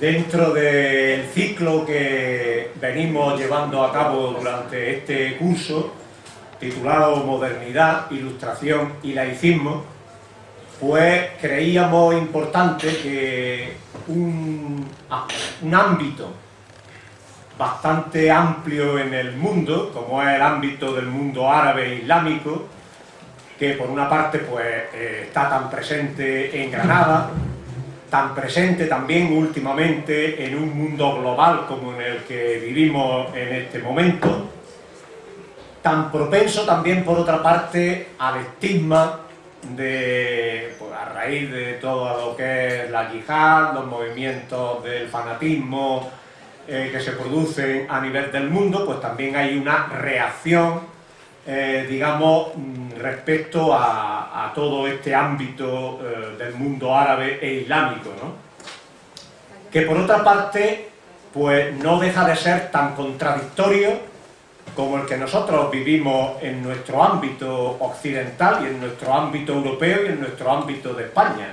Dentro del ciclo que venimos llevando a cabo durante este curso, titulado Modernidad, Ilustración y Laicismo, pues creíamos importante que un, ámbito bastante amplio en el mundo, como es el ámbito del mundo árabe e islámico, que por una parte pues eh, está tan presente en Granada, tan presente también últimamente en un mundo global como en el que vivimos en este momento, tan propenso también por otra parte al estigma de, pues, a raíz de todo lo que es la yihad, los movimientos del fanatismo eh, que se producen a nivel del mundo, pues también hay una reacción, eh, digamos, mm, respecto a, todo este ámbito eh, del mundo árabe e islámico, ¿no? Que por otra parte, pues no deja de ser tan contradictorio como el que nosotros vivimos en nuestro ámbito occidental y en nuestro ámbito europeo y en nuestro ámbito de España.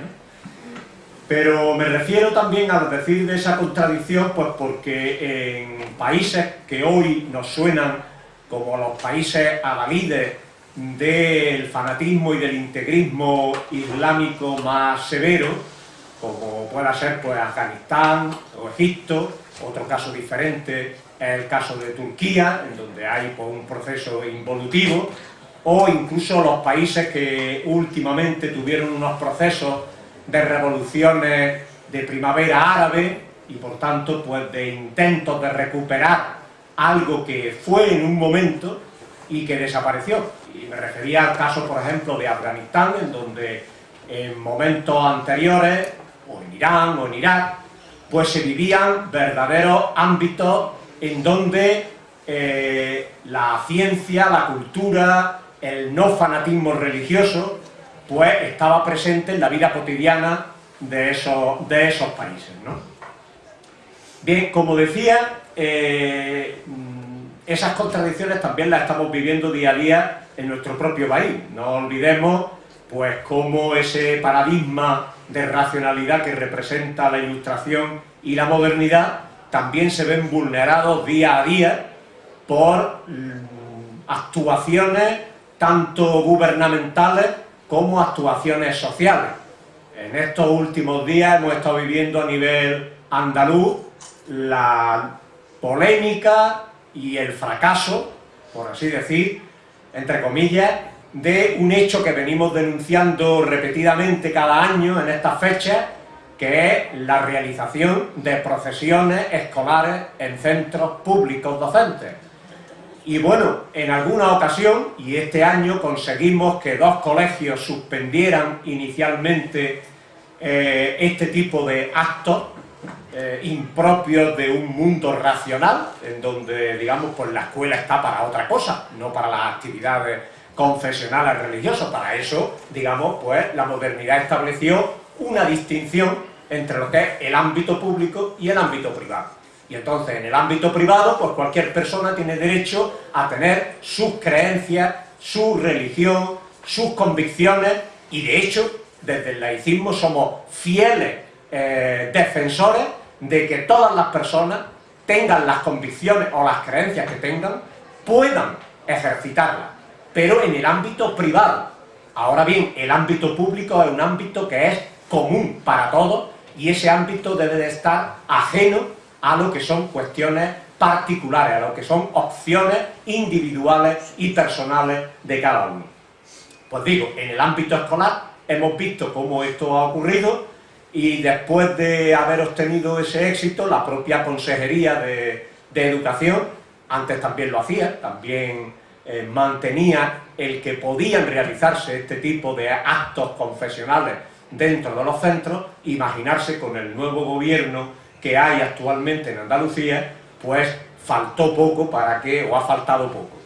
Pero me refiero también al decir de esa contradicción, pues porque en países que hoy nos suenan como los países adalides del fanatismo y del integrismo islámico más severo, como pueda ser pues Afganistán o Egipto, otro caso diferente es el caso de Turquía, en donde hay pues, un proceso involutivo, o incluso los países que últimamente tuvieron unos procesos de revoluciones de primavera árabe y por tanto pues de intentos de recuperar algo que fue en un momento y que desapareció. Y me refería al caso, por ejemplo, de Afganistán, en donde en momentos anteriores, o en Irán o en Irak, pues se vivían verdaderos ámbitos en donde eh, la ciencia, la cultura, el no fanatismo religioso, pues estaba presente en la vida cotidiana de esos, de esos países. Bien, como decía, eh, esas contradicciones también las estamos viviendo día a día en nuestro propio país. No olvidemos pues cómo ese paradigma de racionalidad que representa la ilustración y la modernidad también se ven vulnerados día a día por mm, actuaciones tanto gubernamentales como actuaciones sociales. En estos últimos días hemos estado viviendo a nivel andaluz la polémica y el fracaso, por así decir, entre comillas, de un hecho que venimos denunciando repetidamente cada año en estas fechas, que es la realización de procesiones escolares en centros públicos docentes. Y bueno, en alguna ocasión, y este año conseguimos que dos colegios suspendieran inicialmente eh, este tipo de actos eh, impropios de un mundo racional, en donde, digamos, pues la escuela está para otra cosa, no para las actividades confesionales religiosas. Para eso, digamos, pues la modernidad estableció una distinción entre lo que es el ámbito público y el ámbito privado. Y entonces, en el ámbito privado, pues cualquier persona tiene derecho a tener sus creencias, su religión, sus convicciones, y de hecho, desde el laicismo somos fieles eh, defensores de que todas las personas tengan las convicciones o las creencias que tengan, puedan ejercitarlas, pero en el ámbito privado. Ahora bien, el ámbito público es un ámbito que es común para todos y ese ámbito debe de estar ajeno a lo que son cuestiones particulares, a lo que son opciones individuales y personales de cada uno. Pues digo, en el ámbito escolar hemos visto cómo esto ha ocurrido y después de haber obtenido ese éxito, la propia Consejería de, Educación, antes también lo hacía, también eh, mantenía el que podían realizarse este tipo de actos confesionales dentro de los centros, imaginarse con el nuevo gobierno que hay actualmente en Andalucía, pues faltó poco para que, o ha faltado poco.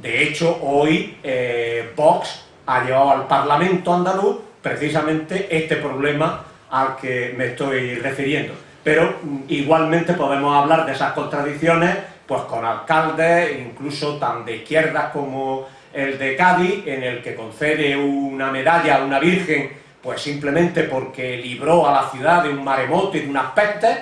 De hecho, hoy eh, Vox ha llevado al Parlamento andaluz precisamente este problema al que me estoy refiriendo. Pero mm, igualmente podemos hablar de esas contradicciones pues con alcaldes, incluso tan de izquierdas como el de Cádiz, en el que concede una medalla a una virgen pues simplemente porque libró a la ciudad de un maremoto y de unas pestes,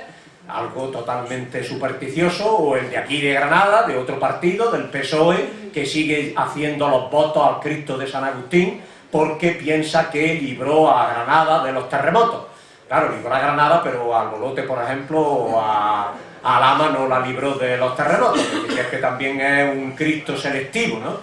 algo totalmente supersticioso, o el de aquí de Granada, de otro partido, del PSOE, que sigue haciendo los votos al Cristo de San Agustín, porque piensa que libró a Granada de los terremotos. Claro, libró a Granada, pero al Bolote, por ejemplo, o a, a Lama no la libró de los terremotos, porque es que también es un Cristo selectivo, ¿no?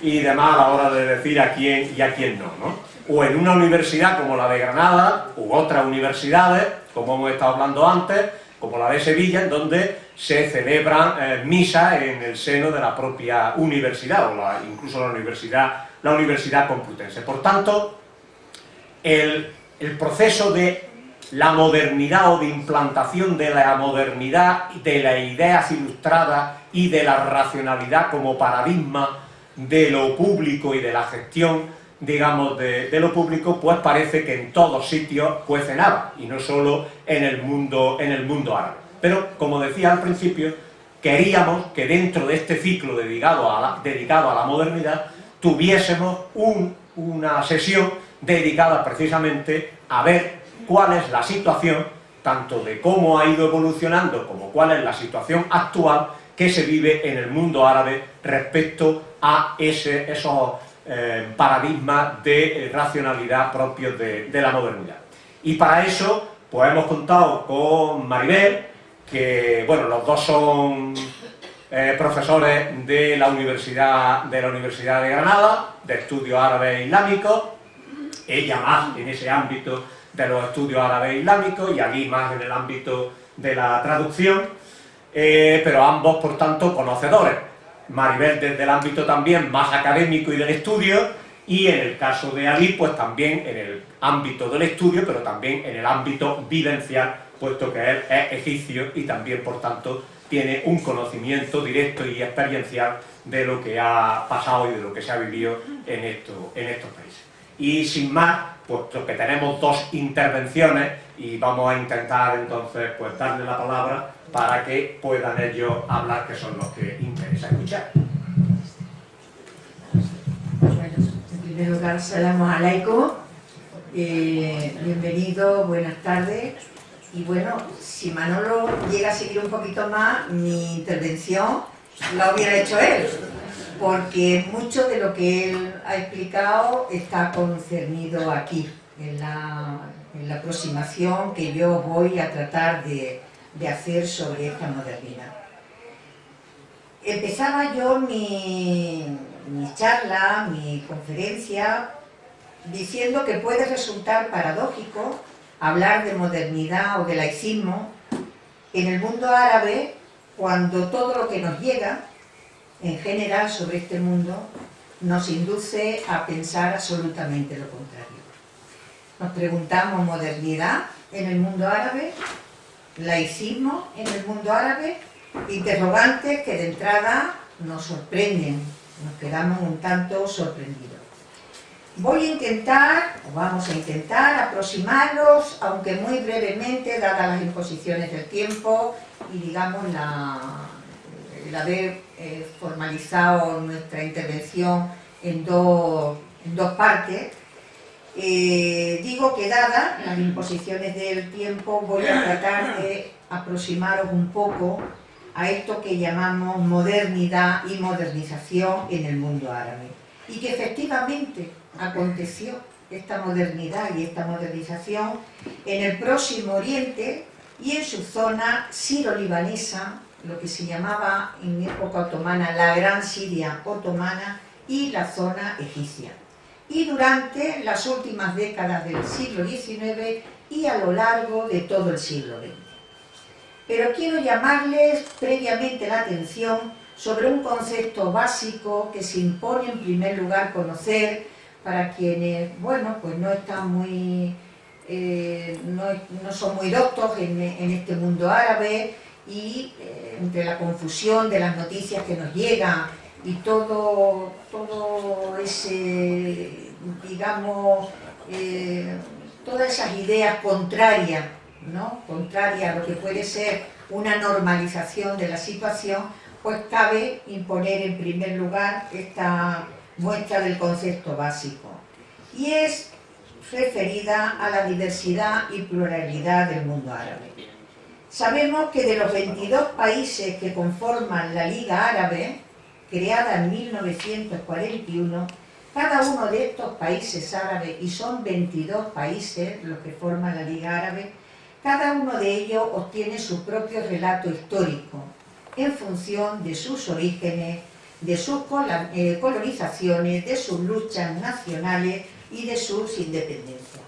Y demás a la hora de decir a quién y a quién no, ¿no? O en una universidad como la de Granada, u otras universidades, como hemos estado hablando antes, como la de Sevilla, en donde se celebran eh, misas en el seno de la propia universidad, o incluso la universidad, la universidad complutense. Por tanto, el, el proceso de la modernidad o de implantación de la modernidad, de las ideas ilustradas y de la racionalidad como paradigma de lo público y de la gestión, digamos, de, lo público, pues parece que en todos sitios cuece nada, y no solo en el mundo, en el mundo árabe. Pero, como decía al principio, queríamos que dentro de este ciclo dedicado a la, dedicado a la modernidad tuviésemos una sesión dedicada precisamente a ver cuál es la situación, tanto de cómo ha ido evolucionando como cuál es la situación actual que se vive en el mundo árabe respecto a ese, esos eh, paradigmas de racionalidad propios de, la modernidad. Y para eso, pues hemos contado con Maribel, que, bueno, los dos son eh, profesores de la, Universidad, de la Universidad de Granada, de estudios árabes islámicos, ella más en ese ámbito de los estudios árabes islámicos y allí más en el ámbito de la traducción, pero ambos, por tanto, conocedores Maribel desde el ámbito también más académico y del estudio, y en el caso de Ali, pues también en el ámbito del estudio, pero también en el ámbito vivencial, puesto que él es egipcio y también, por tanto, tiene un conocimiento directo y experiencial de lo que ha pasado y de lo que se ha vivido en, esto, en estos países. Y sin más, puesto que tenemos dos intervenciones y vamos a intentar entonces pues darle la palabra para que puedan ellos hablar, que son los que interesa escuchar. Bueno, en primer lugar, salam alaikum, eh, bienvenido, buenas tardes, y bueno, si Manolo llega a seguir un poquito más, mi intervención la hubiera hecho él, porque mucho de lo que él ha explicado está concernido aquí, en la, en la aproximación que yo voy a tratar de, de hacer sobre esta modernidad. Empezaba yo mi, mi charla, mi conferencia, diciendo que puede resultar paradójico hablar de modernidad o de laicismo en el mundo árabe cuando todo lo que nos llega, en general sobre este mundo, nos induce a pensar absolutamente lo contrario. Nos preguntamos modernidad en el mundo árabe laicismo en el mundo árabe, interrogantes que de entrada nos sorprenden, nos quedamos un tanto sorprendidos. Voy a intentar, o vamos a intentar, aproximarlos, aunque muy brevemente, dadas las imposiciones del tiempo y digamos la, el haber eh, formalizado nuestra intervención en dos, en dos partes, eh, digo que dada las imposiciones del tiempo voy a tratar de aproximaros un poco a esto que llamamos modernidad y modernización en el mundo árabe. Y que efectivamente aconteció esta modernidad y esta modernización en el próximo Oriente y en su zona siro-libanesa, lo que se llamaba en época otomana la Gran Siria otomana y la zona egipcia y durante las últimas décadas del siglo XIX y a lo largo de todo el siglo XX. Pero quiero llamarles previamente la atención sobre un concepto básico que se impone en primer lugar conocer para quienes, bueno, pues no están muy, eh, no, son muy doctos en, este mundo árabe y eh, entre la confusión de las noticias que nos llegan y todo, todo ese, digamos, eh, todas esas ideas contrarias, ¿no? contrarias a lo que puede ser una normalización de la situación, pues cabe imponer en primer lugar esta muestra del concepto básico. Y es referida a la diversidad y pluralidad del mundo árabe. Sabemos que de los 22 países que conforman la Liga Árabe, creada en 1941, cada uno de estos países árabes, y son 22 países los que forman la Liga Árabe, cada uno de ellos obtiene su propio relato histórico, en función de sus orígenes, de sus eh, colonizaciones, de sus luchas nacionales y de sus independencias.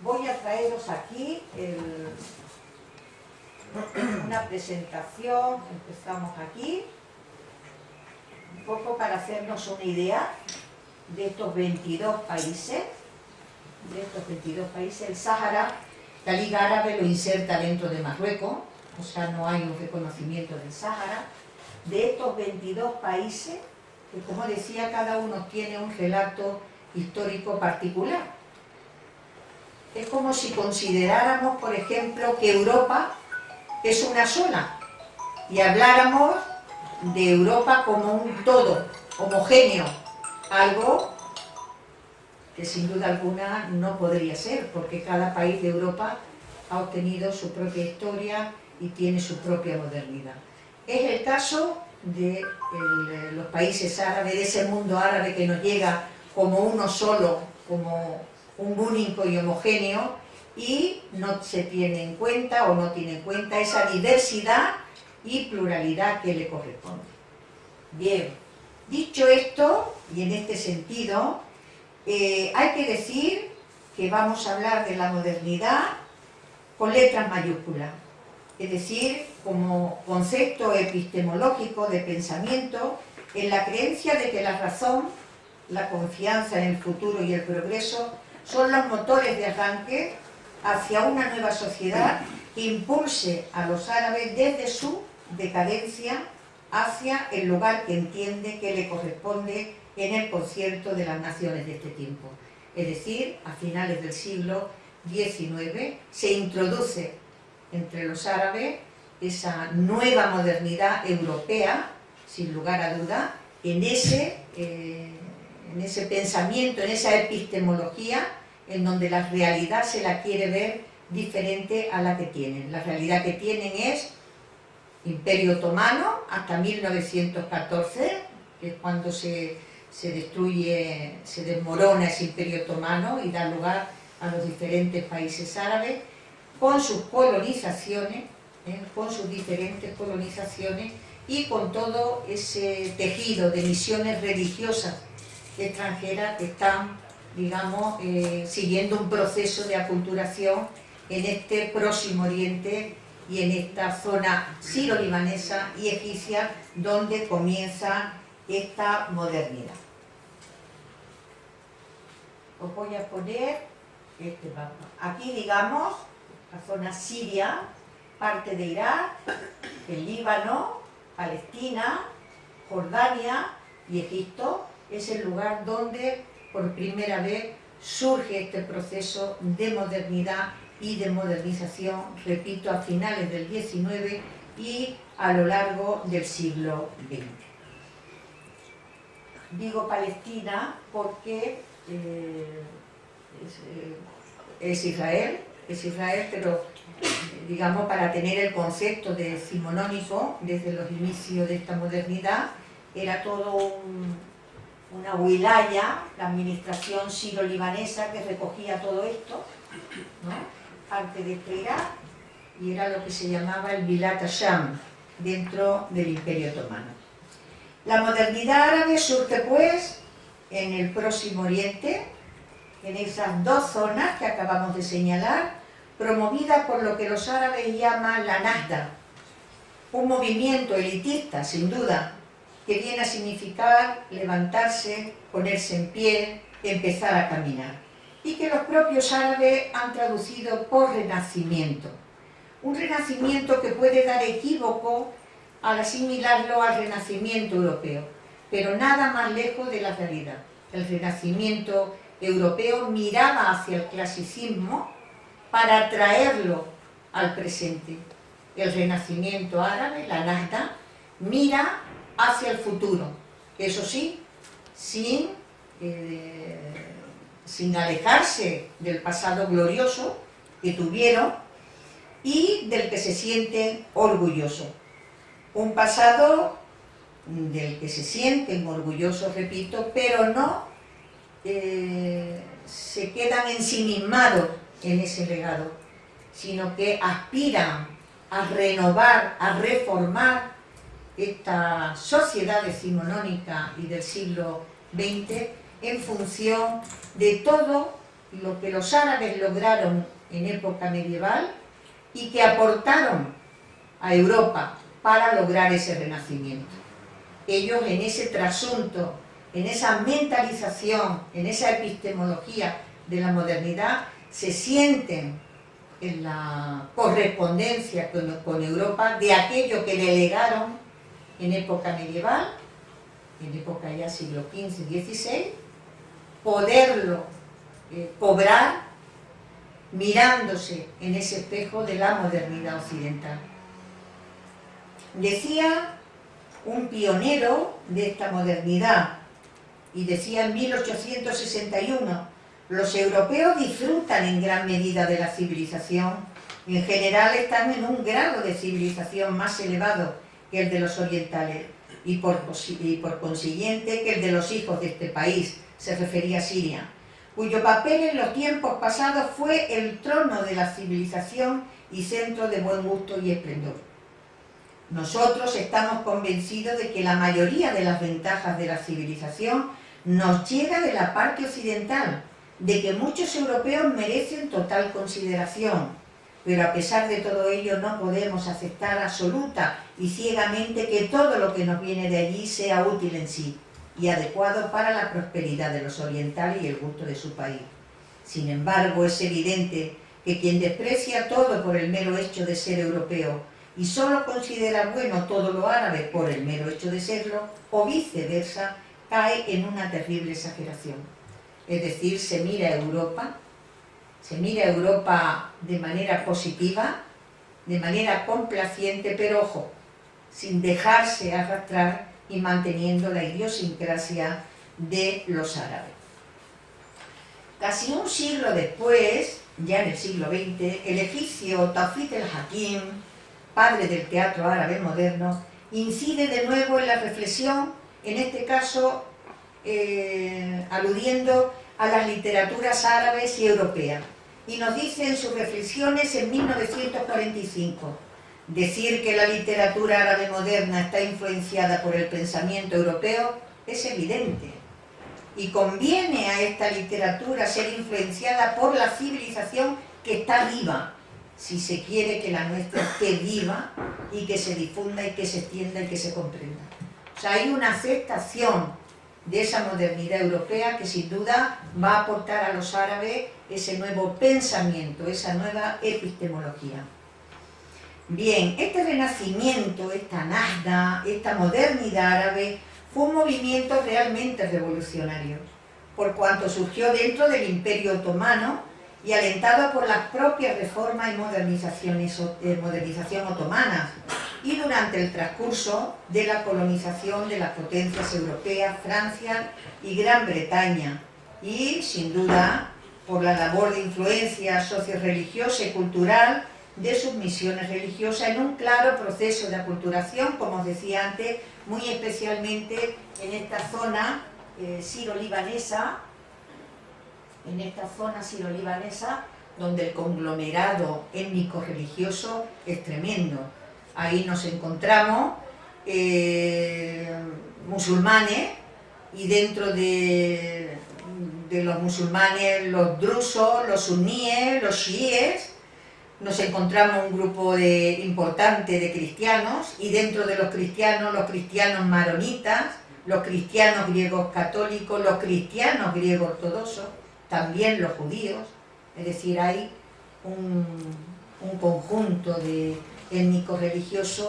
Voy a traeros aquí una presentación, empezamos aquí, un poco para hacernos una idea de estos 22 países, de estos 22 países, el Sáhara, la Liga Árabe lo inserta dentro de Marruecos, o sea, no hay un reconocimiento del Sáhara, de estos 22 países, que como decía, cada uno tiene un relato histórico particular. Es como si consideráramos, por ejemplo, que Europa es una sola y habláramos de Europa como un todo, homogéneo, algo que sin duda alguna no podría ser, porque cada país de Europa ha obtenido su propia historia y tiene su propia modernidad. Es el caso de los países árabes, de ese mundo árabe que nos llega como uno solo, como un único y homogéneo, y no se tiene en cuenta o no tiene en cuenta esa diversidad y pluralidad que le corresponde. Bien, dicho esto, y en este sentido, eh, hay que decir que vamos a hablar de la modernidad con letras mayúsculas, es decir, como concepto epistemológico de pensamiento en la creencia de que la razón, la confianza en el futuro y el progreso son los motores de arranque hacia una nueva sociedad que impulse a los árabes desde su decadencia hacia el lugar que entiende que le corresponde en el concierto de las naciones de este tiempo. Es decir, a finales del siglo XIX se introduce entre los árabes esa nueva modernidad europea, sin lugar a duda, en ese, eh, en ese pensamiento, en esa epistemología, en donde la realidad se la quiere ver diferente a la que tienen. La realidad que tienen es Imperio Otomano hasta 1914, que es cuando se, destruye, se desmorona ese Imperio Otomano y da lugar a los diferentes países árabes, con sus colonizaciones, ¿eh? con sus diferentes colonizaciones y con todo ese tejido de misiones religiosas extranjeras que están, digamos, eh, siguiendo un proceso de aculturación en este próximo oriente y en esta zona siro-libanesa y egipcia donde comienza esta modernidad. Os voy a poner este mapa. Aquí, digamos, la zona siria, parte de Irak, el Líbano, Palestina, Jordania y Egipto, es el lugar donde por primera vez surge este proceso de modernidad y de modernización, repito, a finales del XIX y a lo largo del siglo XX. Digo Palestina porque eh, eh, es, Israel, es Israel, pero digamos para tener el concepto de decimonónico desde los inicios de esta modernidad, era todo una wilaya, la administración siro-libanesa que recogía todo esto, ¿no? parte de este y era lo que se llamaba el Bilat Asham dentro del Imperio Otomano. La modernidad árabe surge pues en el Próximo Oriente, en esas dos zonas que acabamos de señalar, promovida por lo que los árabes llaman la Nahda, un movimiento elitista, sin duda, que viene a significar levantarse, ponerse en pie, empezar a caminar y que los propios árabes han traducido por renacimiento. Un renacimiento que puede dar equívoco al asimilarlo al renacimiento europeo, pero nada más lejos de la realidad. El renacimiento europeo miraba hacia el clasicismo para traerlo al presente. El renacimiento árabe, la Nahda, mira hacia el futuro, eso sí, sin eh, sin alejarse del pasado glorioso que tuvieron, y del que se sienten orgullosos. Un pasado del que se sienten orgullosos, repito, pero no eh, se quedan ensimismados en ese legado, sino que aspiran a renovar, a reformar esta sociedad decimonónica y del siglo XX en función de todo lo que los árabes lograron en época medieval y que aportaron a Europa para lograr ese renacimiento. Ellos en ese trasunto, en esa mentalización, en esa epistemología de la modernidad, se sienten en la correspondencia con, Europa de aquello que le legaron en época medieval, en época ya siglo XV, XVI, poderlo eh, cobrar mirándose en ese espejo de la modernidad occidental. Decía un pionero de esta modernidad, y decía en 1861, los europeos disfrutan en gran medida de la civilización, en general están en un grado de civilización más elevado que el de los orientales, y por, consiguiente que el de los hijos de este país, se refería a Siria, cuyo papel en los tiempos pasados fue el trono de la civilización y centro de buen gusto y esplendor. Nosotros estamos convencidos de que la mayoría de las ventajas de la civilización nos llega de la parte occidental, de que muchos europeos merecen total consideración, pero a pesar de todo ello no podemos aceptar absoluta y ciegamente que todo lo que nos viene de allí sea útil en sí y adecuado para la prosperidad de los orientales y el gusto de su país. Sin embargo, es evidente que quien desprecia todo por el mero hecho de ser europeo y solo considera bueno todo lo árabe por el mero hecho de serlo, o viceversa, cae en una terrible exageración. Es decir, se mira a Europa, se mira a Europa de manera positiva, de manera complaciente, pero ojo, sin dejarse arrastrar y manteniendo la idiosincrasia de los árabes. Casi un siglo después, ya en el siglo XX, el egipcio Tafit el-Hakim, padre del teatro árabe moderno, incide de nuevo en la reflexión, en este caso eh, aludiendo a las literaturas árabes y europeas, y nos dice en sus reflexiones en 1945, Decir que la literatura árabe moderna está influenciada por el pensamiento europeo es evidente. Y conviene a esta literatura ser influenciada por la civilización que está viva, si se quiere que la nuestra esté viva y que se difunda y que se extienda y que se comprenda. O sea, hay una aceptación de esa modernidad europea que sin duda va a aportar a los árabes ese nuevo pensamiento, esa nueva epistemología. Bien, este renacimiento, esta Nazda, esta modernidad árabe, fue un movimiento realmente revolucionario, por cuanto surgió dentro del Imperio Otomano y alentado por las propias reformas y modernizaciones, eh, modernización otomanas, y durante el transcurso de la colonización de las potencias europeas, Francia y Gran Bretaña, y sin duda por la labor de influencia socio-religiosa y cultural de sus misiones religiosas en un claro proceso de aculturación, como os decía antes, muy especialmente en esta zona eh, siro-libanesa, en esta zona siro-libanesa, donde el conglomerado étnico-religioso es tremendo. Ahí nos encontramos eh, musulmanes y dentro de, de los musulmanes los drusos, los suníes, los chiíes, nos encontramos un grupo de, importante de cristianos y dentro de los cristianos, los cristianos maronitas, los cristianos griegos católicos, los cristianos griegos ortodoxos, también los judíos, es decir, hay un, conjunto de étnicos religiosos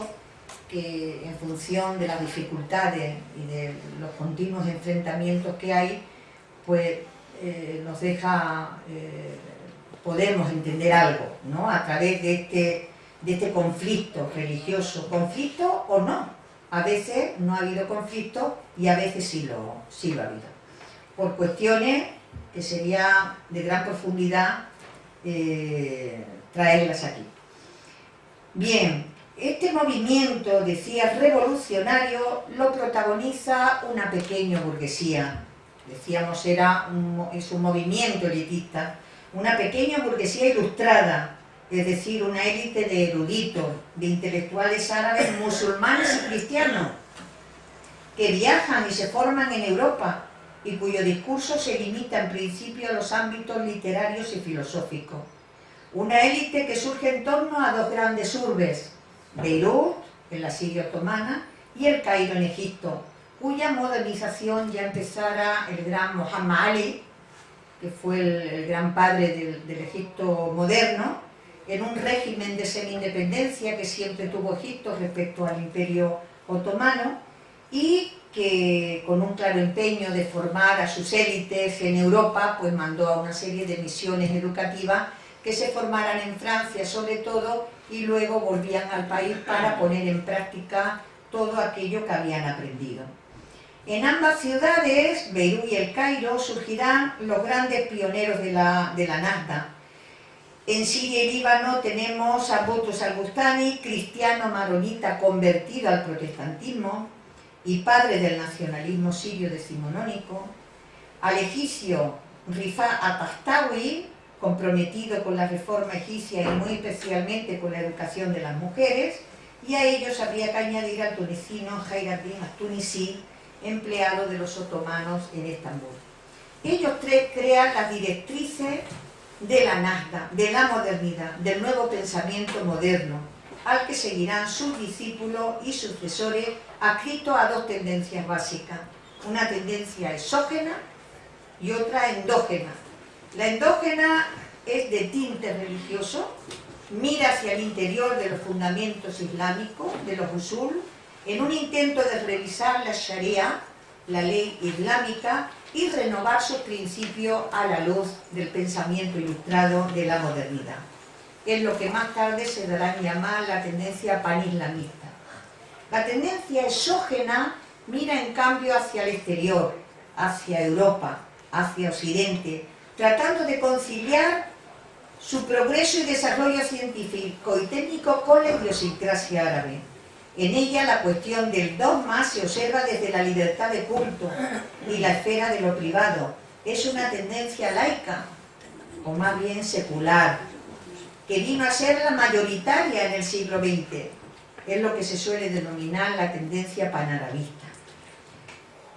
que en función de las dificultades y de los continuos enfrentamientos que hay, pues eh, nos deja eh, podemos entender algo, ¿no? A través de este, de este conflicto religioso. ¿Conflicto o no? A veces no ha habido conflicto y a veces sí lo, sí lo ha habido. Por cuestiones que sería de gran profundidad eh, traerlas aquí. Bien, este movimiento, decía, revolucionario, lo protagoniza una pequeña burguesía. Decíamos, era es un movimiento elitista. Una pequeña burguesía ilustrada, es decir, una élite de eruditos, de intelectuales árabes, musulmanes y cristianos, que viajan y se forman en Europa y cuyo discurso se limita en principio a los ámbitos literarios y filosóficos. Una élite que surge en torno a dos grandes urbes, Beirut, en la Siria otomana, y el Cairo en Egipto, cuya modernización ya empezara el gran Muhammad Ali, que fue el, gran padre del, Egipto moderno, en un régimen de semi-independencia que siempre tuvo Egipto respecto al imperio otomano, y que con un claro empeño de formar a sus élites en Europa, pues mandó a una serie de misiones educativas que se formaran en Francia sobre todo y luego volvían al país para poner en práctica todo aquello que habían aprendido. En ambas ciudades, Beirut y el Cairo, surgirán los grandes pioneros de la, de la En Siria y Líbano tenemos a Boutros al-Bustani, cristiano maronita convertido al protestantismo y padre del nacionalismo sirio decimonónico, al egipcio Rifa Atastawi, comprometido con la reforma egipcia y muy especialmente con la educación de las mujeres, y a ellos habría que añadir al tunecino Hayraddin al-Tunisi, empleado de los otomanos en Estambul. Ellos tres crean las directrices de la Nazda, de la modernidad, del nuevo pensamiento moderno, al que seguirán sus discípulos y sucesores adscritos a dos tendencias básicas, una tendencia exógena y otra endógena. La endógena es de tinte religioso, mira hacia el interior de los fundamentos islámicos, de los usul, en un intento de revisar la Sharia, la ley islámica, y renovar sus principios a la luz del pensamiento ilustrado de la modernidad. Es lo que más tarde se dará a llamar la tendencia panislamista. La tendencia exógena mira en cambio hacia el exterior, hacia Europa, hacia Occidente, tratando de conciliar su progreso y desarrollo científico y técnico con la idiosincrasia árabe. En ella la cuestión del dogma se observa desde la libertad de culto y la esfera de lo privado. Es una tendencia laica, o más bien secular, que vino a ser la mayoritaria en el siglo XX. Es lo que se suele denominar la tendencia panarabista.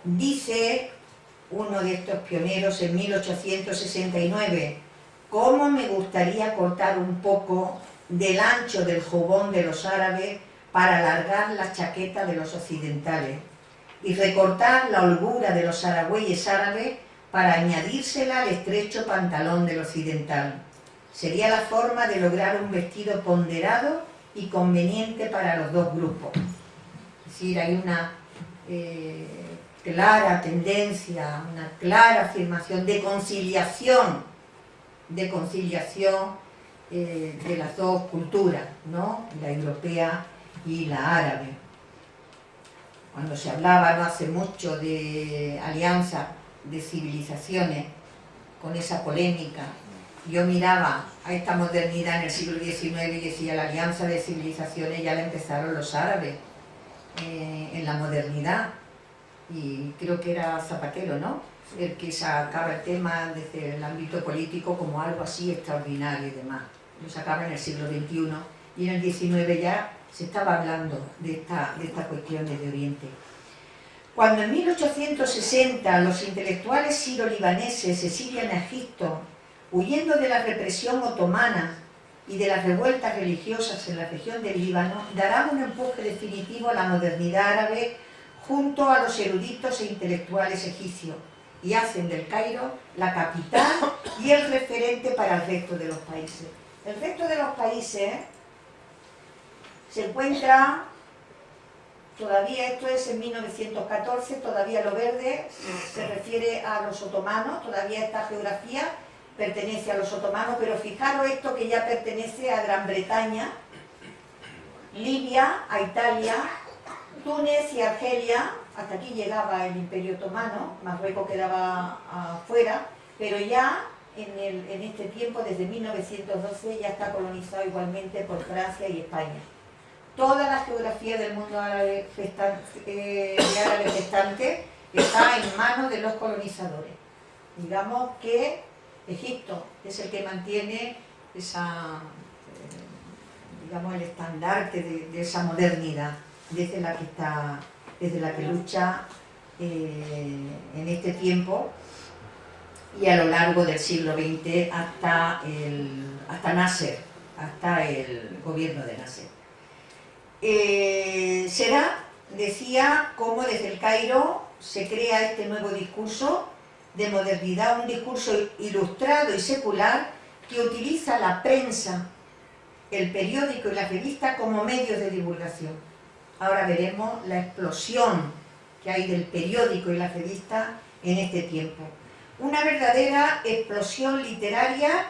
Dice uno de estos pioneros en 1869, ¿cómo me gustaría cortar un poco del ancho del jubón de los árabes para alargar la chaqueta de los occidentales y recortar la holgura de los aragüeyes árabes para añadírsela al estrecho pantalón del occidental. Sería la forma de lograr un vestido ponderado y conveniente para los dos grupos. Es decir, hay una eh, clara tendencia, una clara afirmación de conciliación, de conciliación eh, de las dos culturas, ¿no? la europea y la árabe. Cuando se hablaba no hace mucho de alianza de civilizaciones, con esa polémica, yo miraba a esta modernidad en el siglo XIX y decía la alianza de civilizaciones ya la empezaron los árabes eh, en la modernidad y creo que era Zapatero, ¿no? El que sacaba el tema desde el ámbito político como algo así extraordinario y demás. Lo sacaba en el siglo XXI y en el XIX ya se estaba hablando de, esta, de estas cuestiones de Oriente. Cuando en 1860 los intelectuales siro-libaneses se siguen a Egipto, huyendo de la represión otomana y de las revueltas religiosas en la región del Líbano, darán un empuje definitivo a la modernidad árabe junto a los eruditos e intelectuales egipcios y hacen del Cairo la capital y el referente para el resto de los países. El resto de los países se encuentra, todavía esto es en 1914, todavía lo verde se refiere a los otomanos, todavía esta geografía pertenece a los otomanos, pero fijaros esto que ya pertenece a Gran Bretaña, Libia, a Italia, Túnez y Argelia, hasta aquí llegaba el Imperio Otomano, Marruecos quedaba afuera, pero ya en, este tiempo, desde 1912, ya está colonizado igualmente por Francia y España. Toda la geografía del mundo árabe eh, gestante está en manos de los colonizadores. Digamos que Egipto es el que mantiene esa, eh, digamos, el estandarte de, esa modernidad desde la que, está, desde la que lucha eh, en este tiempo y a lo largo del siglo XX hasta, el, hasta Nasser, hasta el gobierno de Nasser. Eh, será, decía, cómo desde el Cairo se crea este nuevo discurso de modernidad, un discurso ilustrado y secular que utiliza la prensa, el periódico y la revista como medios de divulgación. Ahora veremos la explosión que hay del periódico y la revista en este tiempo una verdadera explosión literaria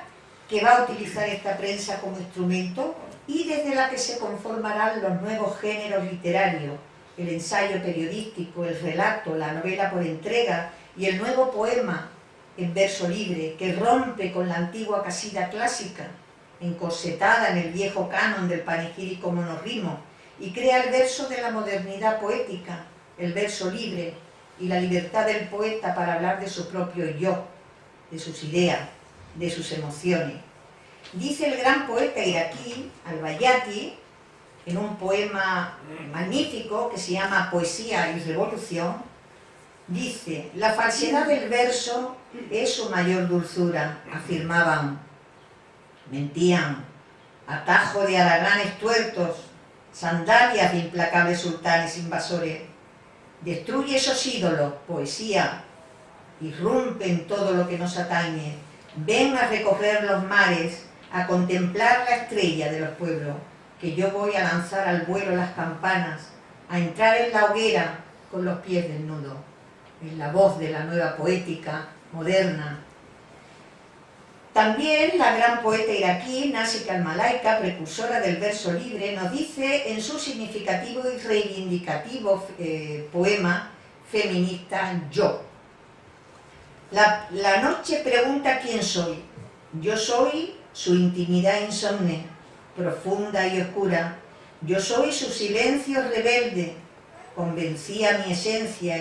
que va a utilizar esta prensa como instrumento y desde la que se conformarán los nuevos géneros literarios, el ensayo periodístico, el relato, la novela por entrega y el nuevo poema en verso libre que rompe con la antigua casida clásica, encorsetada en el viejo canon del panegírico monorrimo, y crea el verso de la modernidad poética, el verso libre, y la libertad del poeta para hablar de su propio yo, de sus ideas, de sus emociones. Dice el gran poeta iraquí, Al-Bayati, en un poema magnífico que se llama Poesía y Revolución, dice, la falsedad del verso es su mayor dulzura, afirmaban, mentían, atajo de araganes tuertos, sandalias de implacables sultanes invasores, Destruye esos ídolos, poesía, irrumpe todo lo que nos atañe. Ven a recorrer los mares, a contemplar la estrella de los pueblos, que yo voy a lanzar al vuelo las campanas, a entrar en la hoguera con los pies desnudos. La voz de la nueva poética moderna, también la gran poeta iraquí Nasik al-Malaika, precursora del verso libre, nos dice en su significativo y reivindicativo eh, poema feminista Yo. La, la noche pregunta quién soy. Yo soy su intimidad insomne, profunda y oscura. Yo soy su silencio rebelde. Convencía mi esencia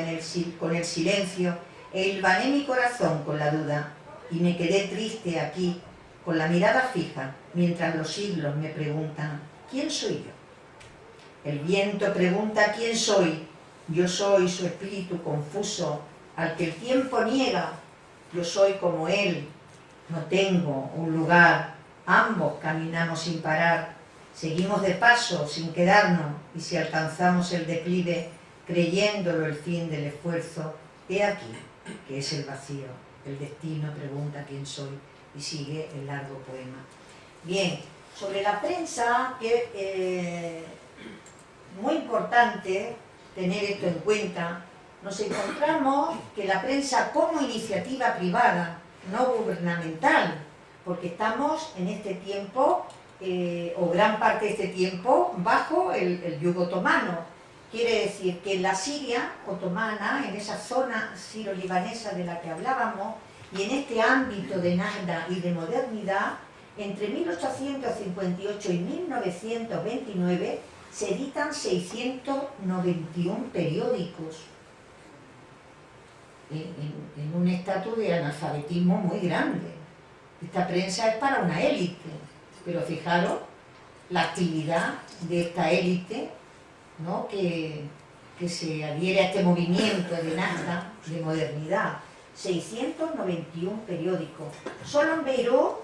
con el silencio e hilvané mi corazón con la duda y me quedé triste aquí, con la mirada fija, mientras los siglos me preguntan, ¿quién soy yo? El viento pregunta quién soy, yo soy su espíritu confuso, al que el tiempo niega, yo soy como él, no tengo un lugar, ambos caminamos sin parar, seguimos de paso sin quedarnos, y si alcanzamos el declive, creyéndolo el fin del esfuerzo, he aquí que es el vacío el destino pregunta quién soy y sigue el largo poema. Bien, sobre la prensa, que eh, muy importante tener esto en cuenta, nos encontramos que la prensa como iniciativa privada, no gubernamental, porque estamos en este tiempo, eh, o gran parte de este tiempo, bajo el, yugo otomano, Quiere decir que en la Siria otomana, en esa zona siro-libanesa de la que hablábamos, y en este ámbito de nada y de modernidad, entre 1858 y 1929 se editan 691 periódicos en, un estatus de analfabetismo muy grande. Esta prensa es para una élite, pero fijaros la actividad de esta élite que, se adhiere a este movimiento de nada, de modernidad. 691 periódicos. Solo en Beirut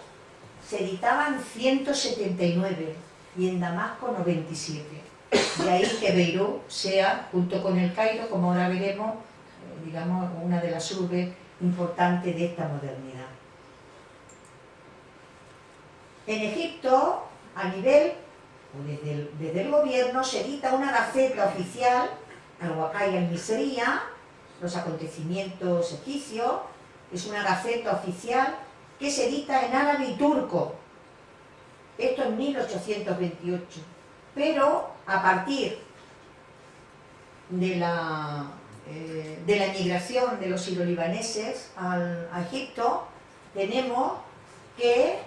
se editaban 179 y en Damasco 97. De ahí que Beirut sea, junto con el Cairo, como ahora veremos, eh, digamos, una de las urbes importantes de esta modernidad. En Egipto, a nivel desde el, gobierno se edita una gaceta oficial, al en Miseria, los acontecimientos egipcios, es una gaceta oficial que se edita en árabe y turco, esto en 1828, pero a partir de la, eh, de la emigración de los siro-libaneses a Egipto, tenemos que,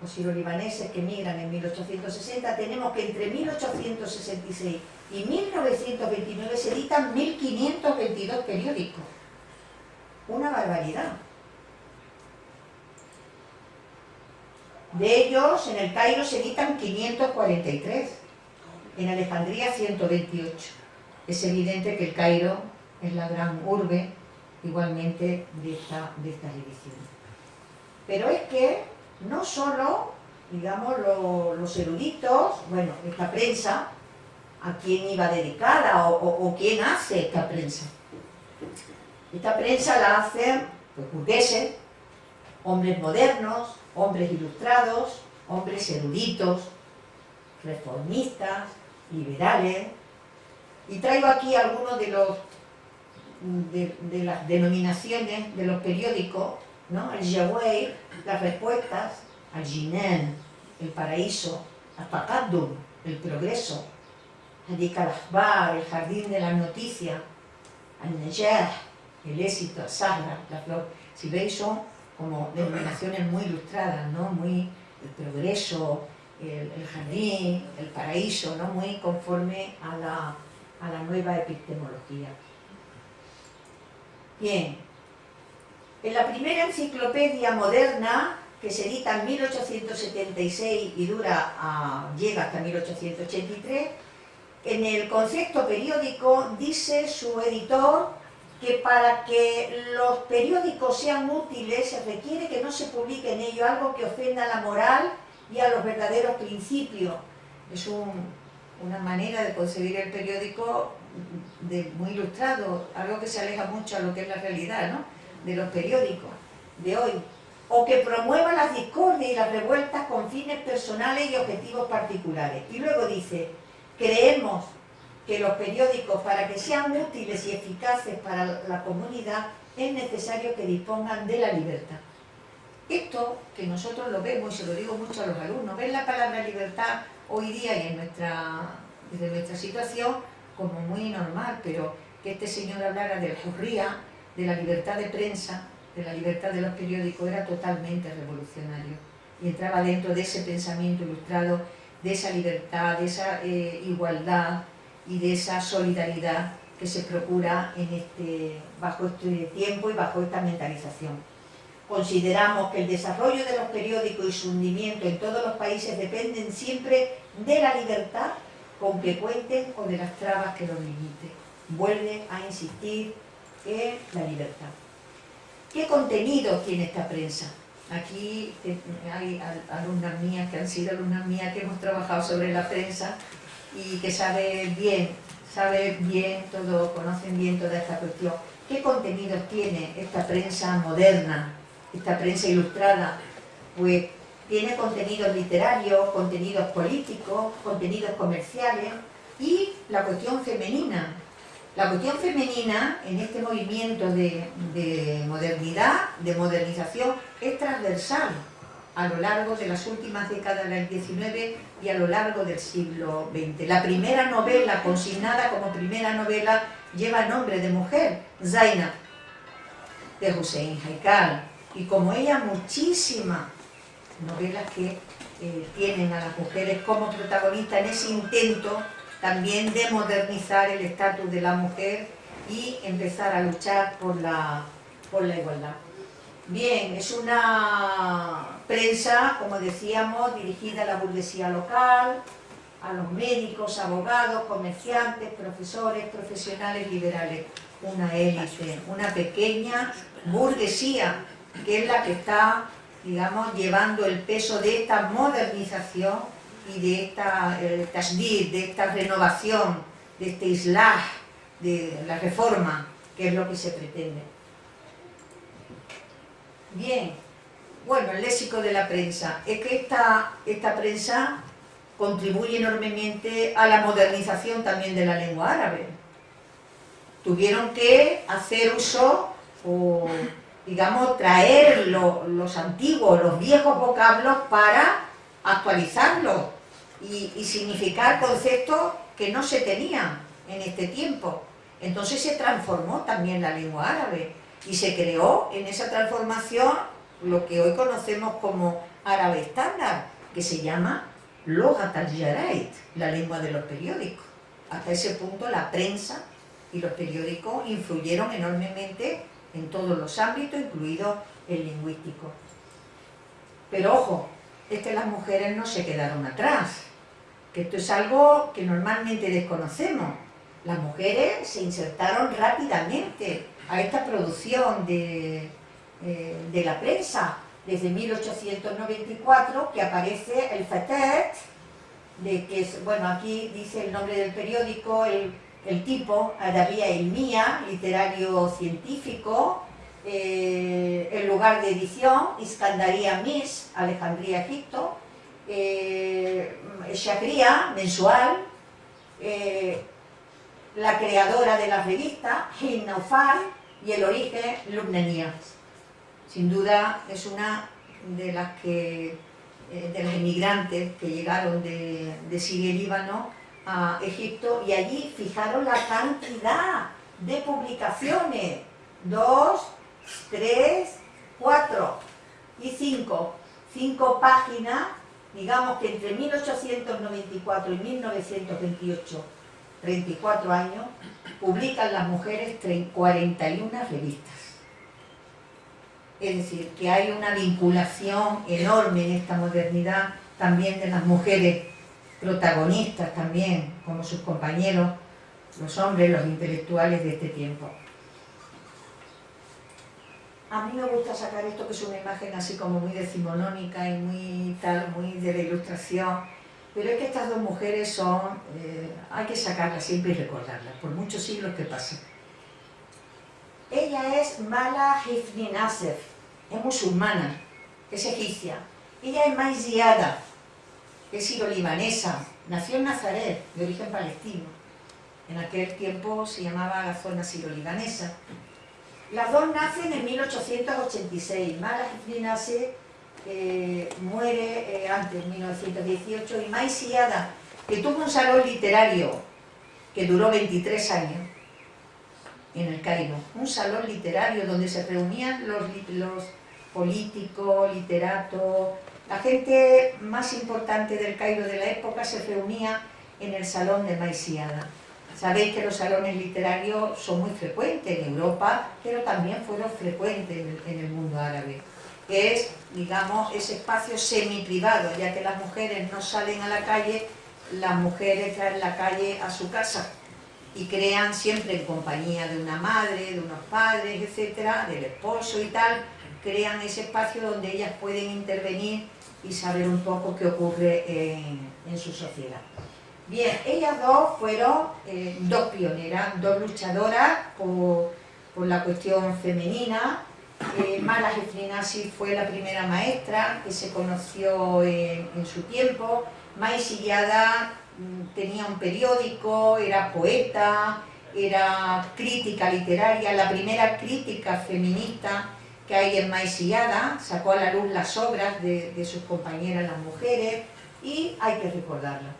los siro-libaneses que emigran en 1860, tenemos que entre 1866 y 1929 se editan 1522 periódicos. Una barbaridad. De ellos, en el Cairo se editan 543, en Alejandría 128. Es evidente que el Cairo es la gran urbe, igualmente, de, esta, de estas ediciones. Pero es que no solo, digamos, los eruditos, bueno, esta prensa, a quién iba dedicada o, quién hace esta prensa. Esta prensa la hacen pues, burgueses, hombres modernos, hombres ilustrados, hombres eruditos, reformistas, liberales, y traigo aquí algunos de los de, las denominaciones de los periódicos, ¿no? el Yahweh, las respuestas, al Jinan, el paraíso, al el progreso, al Dikalahbar, el jardín de las noticias, al Najah, el éxito, al Sahra, la flor. Si veis son como denominaciones muy ilustradas, ¿no? Muy el progreso, el, jardín, el paraíso, ¿no? Muy conforme a la, a la nueva epistemología. Bien, en la primera enciclopedia moderna, que se edita en 1876 y dura llega hasta 1883, en el concepto periódico dice su editor que para que los periódicos sean útiles se requiere que no se publique en ellos algo que ofenda a la moral y a los verdaderos principios. Es una manera de concebir el periódico de, muy ilustrado, algo que se aleja mucho a lo que es la realidad ¿no? De los periódicos de hoy. O que promueva las discordias y las revueltas con fines personales y objetivos particulares. Y luego dice, creemos que los periódicos, para que sean útiles y eficaces para la comunidad, es necesario que dispongan de la libertad. Esto, que nosotros lo vemos, y se lo digo mucho a los alumnos, ven la palabra libertad hoy día y en nuestra, desde nuestra situación como muy normal, pero que este señor hablara de la de la libertad de prensa, de la libertad de los periódicos, era totalmente revolucionario. Y entraba dentro de ese pensamiento ilustrado, de esa libertad, de esa eh, igualdad, y de esa solidaridad que se procura en este, bajo este tiempo y bajo esta mentalización. Consideramos que el desarrollo de los periódicos y su hundimiento en todos los países dependen siempre de la libertad con que cuenten o de las trabas que los limiten. Vuelve a insistir en la libertad. ¿Qué contenido tiene esta prensa? Aquí hay alumnas mías que han sido alumnas mías que hemos trabajado sobre la prensa y que sabe bien, sabe bien todo, conocen bien toda esta cuestión. ¿Qué contenidos tiene esta prensa moderna, esta prensa ilustrada? Pues tiene contenidos literarios, contenidos políticos, contenidos comerciales y la cuestión femenina. La cuestión femenina en este movimiento de, de modernidad, de modernización, es transversal a lo largo de las últimas décadas del XIX y a lo largo del siglo XX. La primera novela consignada como primera novela lleva nombre de mujer, Zainab, de Hussein Haikal, y como ella muchísimas novelas que eh, tienen a las mujeres como protagonistas en ese intento también de modernizar el estatus de la mujer y empezar a luchar por la, por la igualdad. Bien, es una prensa, como decíamos, dirigida a la burguesía local, a los médicos, abogados, comerciantes, profesores, profesionales liberales. Una élite, una pequeña burguesía, que es la que está, digamos, llevando el peso de esta modernización y de esta eh, de esta renovación, de este islah, de la reforma, que es lo que se pretende. Bien, bueno, el léxico de la prensa. Es que esta, esta prensa contribuye enormemente a la modernización también de la lengua árabe. Tuvieron que hacer uso o, digamos, traer los antiguos, los viejos vocablos para actualizarlos y, significar conceptos que no se tenían en este tiempo. Entonces se transformó también la lengua árabe Y se creó en esa transformación lo que hoy conocemos como árabe estándar, que se llama Logat al la lengua de los periódicos. Hasta ese punto la prensa y los periódicos influyeron enormemente en todos los ámbitos, incluido el lingüístico. Pero ojo, es que las mujeres no se quedaron atrás, que esto es algo que normalmente desconocemos. Las mujeres se insertaron rápidamente a esta producción de, eh, de la prensa, desde 1894, que aparece el Fatet, de que es, bueno, aquí dice el nombre del periódico, el, el tipo, Adabía Mía, literario científico, eh, el lugar de edición, Iskandaría Mis, Alejandría, Egipto, eh, Shakria, mensual, eh, la creadora de la revista, Hinnaufal, y el origen, Lubnenia. Sin duda es una de las que eh, de los inmigrantes que llegaron de, de Siria y Líbano a Egipto y allí fijaron la cantidad de publicaciones, dos, tres, cuatro y cinco, cinco páginas, digamos que entre 1894 y 1928, 34 años, publican las mujeres 41 revistas. Es decir, que hay una vinculación enorme en esta modernidad también de las mujeres protagonistas también, como sus compañeros, los hombres, los intelectuales de este tiempo. A mí me gusta sacar esto que es una imagen así como muy decimonónica y muy tal, muy de la ilustración, pero es que estas dos mujeres son, eh, hay que sacarlas siempre y recordarlas, por muchos siglos que pasen. Ella es Mala Hifni Nasser, es musulmana, es egipcia. Ella es maiziada, es siro-libanesa, nació en Nazaret, de origen palestino. En aquel tiempo se llamaba la zona siro-libanesa. Las dos nacen en 1886. Mala nace, eh, muere eh, antes, en 1918, y Maisiada, que tuvo un salón literario que duró 23 años, en el Cairo, un salón literario donde se reunían los, políticos, literatos, la gente más importante del Cairo de la época se reunía en el salón de Maisiada. Sabéis que los salones literarios son muy frecuentes en Europa, pero también fueron frecuentes en el mundo árabe. Es, digamos, ese espacio semi-privado, ya que las mujeres no salen a la calle, las mujeres traen la calle a su casa y crean siempre en compañía de una madre, de unos padres, etcétera, del esposo y tal, crean ese espacio donde ellas pueden intervenir y saber un poco qué ocurre en, su sociedad. Bien, ellas dos fueron eh, dos pioneras, dos luchadoras por, la cuestión femenina. Eh, Mala Gefrinasi fue la primera maestra que se conoció en, su tiempo. Maisillada Mm, tenía un periódico, era poeta, era crítica literaria, la primera crítica feminista que hay en Maisillada, sacó a la luz las obras de, sus compañeras las mujeres y hay que recordarla.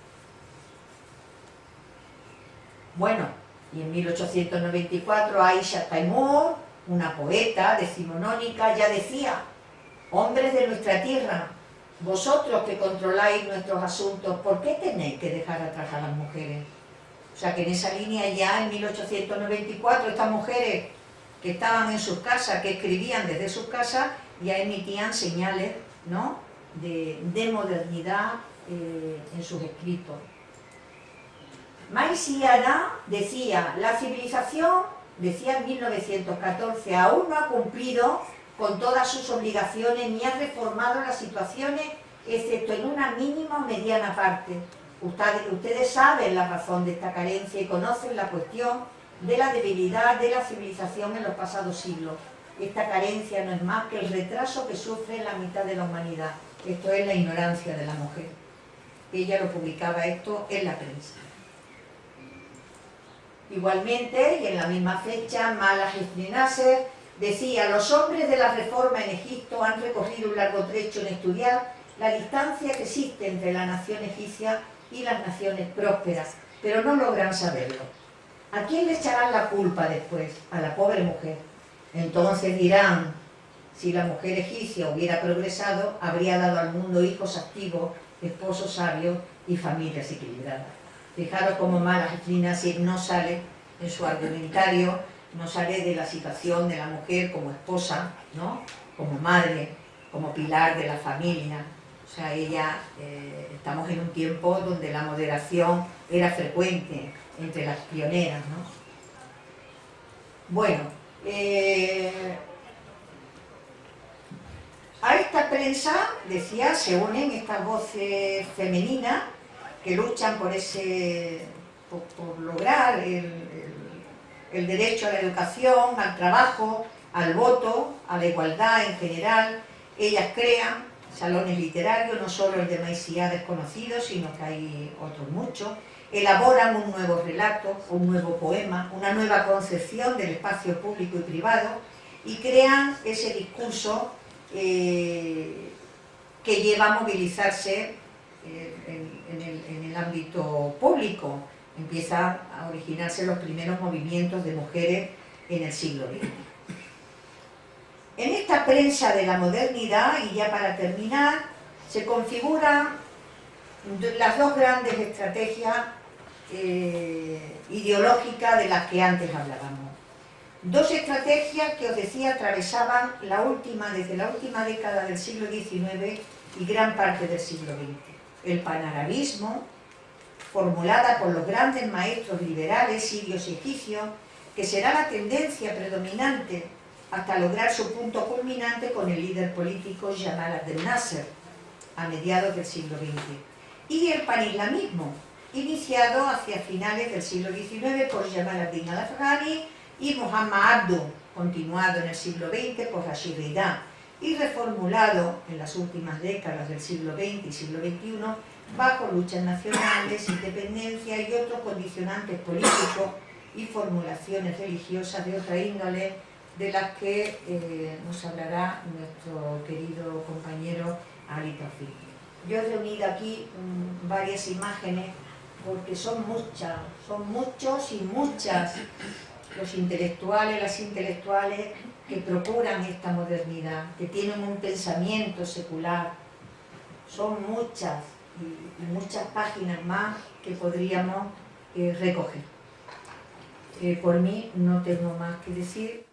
Bueno, y en 1894 Aisha Taimur, una poeta decimonónica, ya decía, hombres de nuestra tierra, vosotros que controláis nuestros asuntos, ¿por qué tenéis que dejar atrás a las mujeres? O sea que en esa línea ya en 1894 estas mujeres que estaban en sus casas, que escribían desde sus casas, ya emitían señales ¿no? de, modernidad eh, en sus escritos. Maisiana decía, la civilización, decía en 1914, aún no ha cumplido con todas sus obligaciones ni ha reformado las situaciones excepto en una mínima o mediana parte. Ustedes, ustedes saben la razón de esta carencia y conocen la cuestión de la debilidad de la civilización en los pasados siglos. Esta carencia no es más que el retraso que sufre la mitad de la humanidad. Esto es la ignorancia de la mujer. Ella lo publicaba esto en la prensa. Igualmente, y en la misma fecha, Malas Nasser Decía, los hombres de la reforma en Egipto han recorrido un largo trecho en estudiar la distancia que existe entre la nación egipcia y las naciones prósperas, pero no logran saberlo. ¿A quién le echarán la culpa después? A la pobre mujer. Entonces dirán, si la mujer egipcia hubiera progresado, habría dado al mundo hijos activos, esposos sabios y familias equilibradas. Fijaros cómo Malas no sale en su argumentario, no sale de la situación de la mujer como esposa, ¿no? como madre, como pilar de la familia. O sea, ella, eh, estamos en un tiempo donde la moderación era frecuente entre las pioneras. ¿no? Bueno, eh, a esta prensa, decía, se unen estas voces femeninas que luchan por ese por, lograr el, el, derecho a la educación, al trabajo, al voto, a la igualdad en general. Ellas crean salones literarios, no solo el de Maicía desconocido, sino que hay otros muchos. Elaboran un nuevo relato, un nuevo poema, una nueva concepción del espacio público y privado y crean ese discurso eh, que lleva a movilizarse eh, en, en el ámbito público. Empiezan a originarse los primeros movimientos de mujeres en el siglo XX. En esta prensa de la modernidad, y ya para terminar, se configuran las dos grandes estrategias eh, ideológicas de las que antes hablábamos. Dos estrategias que os decía atravesaban la última, desde la última década del siglo XIX y gran parte del siglo XX. El panarabismo, formulada por los grandes maestros liberales sirios y egipcios, que será la tendencia predominante hasta lograr su punto culminante con el líder político Jamal Abdel Nasser, a mediados del siglo XX. Y el panislamismo, iniciado hacia finales del siglo XIX por Jamal Abdel al-Afghani y Muhammad Abdu, continuado en el siglo XX por Rashid Rida y reformulado en las últimas décadas del siglo XX y siglo XXI bajo luchas nacionales, independencia y otros condicionantes políticos y formulaciones religiosas de otra índole de las que eh, nos hablará nuestro querido compañero Ali Tafik. Yo he reunido aquí mm, varias imágenes porque son muchas, son muchos y muchas los intelectuales, las intelectuales que procuran esta modernidad, que tienen un pensamiento secular. Son muchas y, muchas páginas más que podríamos eh, recoger. Eh, por mí no tengo más que decir.